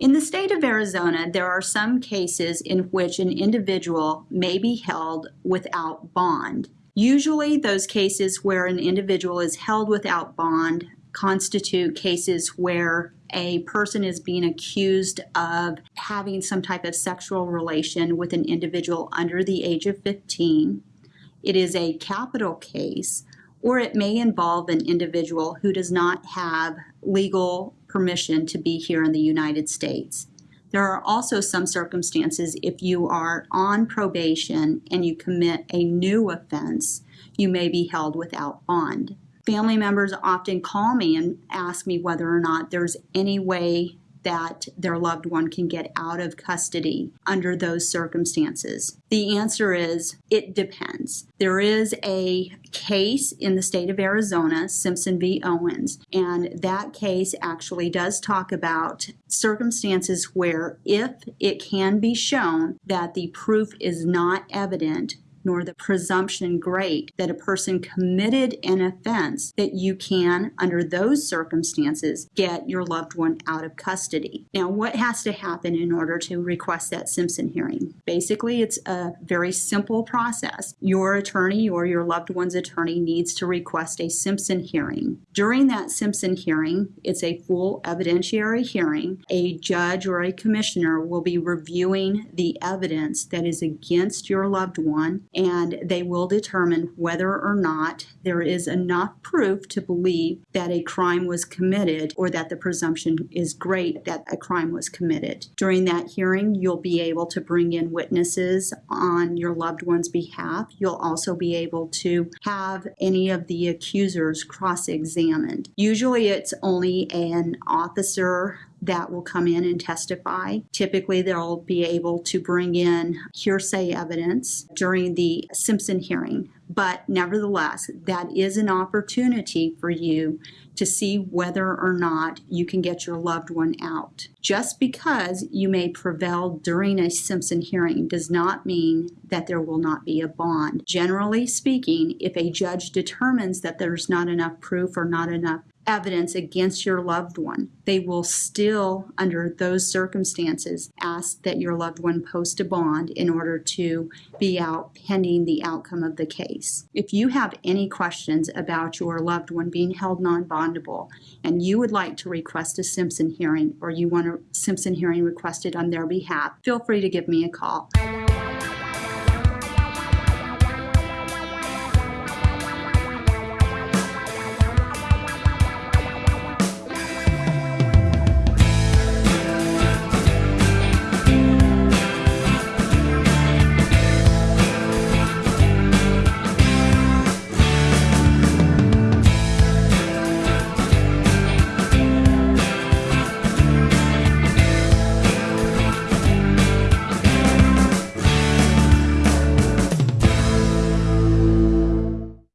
In the state of Arizona, there are some cases in which an individual may be held without bond. Usually, those cases where an individual is held without bond constitute cases where a person is being accused of having some type of sexual relation with an individual under the age of 15. It is a capital case, or it may involve an individual who does not have legal permission to be here in the United States. There are also some circumstances if you are on probation and you commit a new offense, you may be held without bond. Family members often call me and ask me whether or not there's any way that their loved one can get out of custody under those circumstances? The answer is it depends. There is a case in the state of Arizona, Simpson v. Owens, and that case actually does talk about circumstances where if it can be shown that the proof is not evident, nor the presumption great that a person committed an offense that you can, under those circumstances, get your loved one out of custody. Now, what has to happen in order to request that Simpson hearing? Basically, it's a very simple process. Your attorney or your loved one's attorney needs to request a Simpson hearing. During that Simpson hearing, it's a full evidentiary hearing. A judge or a commissioner will be reviewing the evidence that is against your loved one and they will determine whether or not there is enough proof to believe that a crime was committed or that the presumption is great that a crime was committed. During that hearing, you'll be able to bring in witnesses on your loved one's behalf. You'll also be able to have any of the accusers cross examined. Usually, it's only an officer that will come in and testify. Typically, they'll be able to bring in hearsay evidence during the Simpson hearing. But nevertheless, that is an opportunity for you to see whether or not you can get your loved one out. Just because you may prevail during a Simpson hearing does not mean that there will not be a bond. Generally speaking, if a judge determines that there's not enough proof or not enough evidence against your loved one, they will still, under those circumstances, ask that your loved one post a bond in order to be out pending the outcome of the case. If you have any questions about your loved one being held non bondable and you would like to request a Simpson hearing or you want a Simpson hearing requested on their behalf, feel free to give me a call.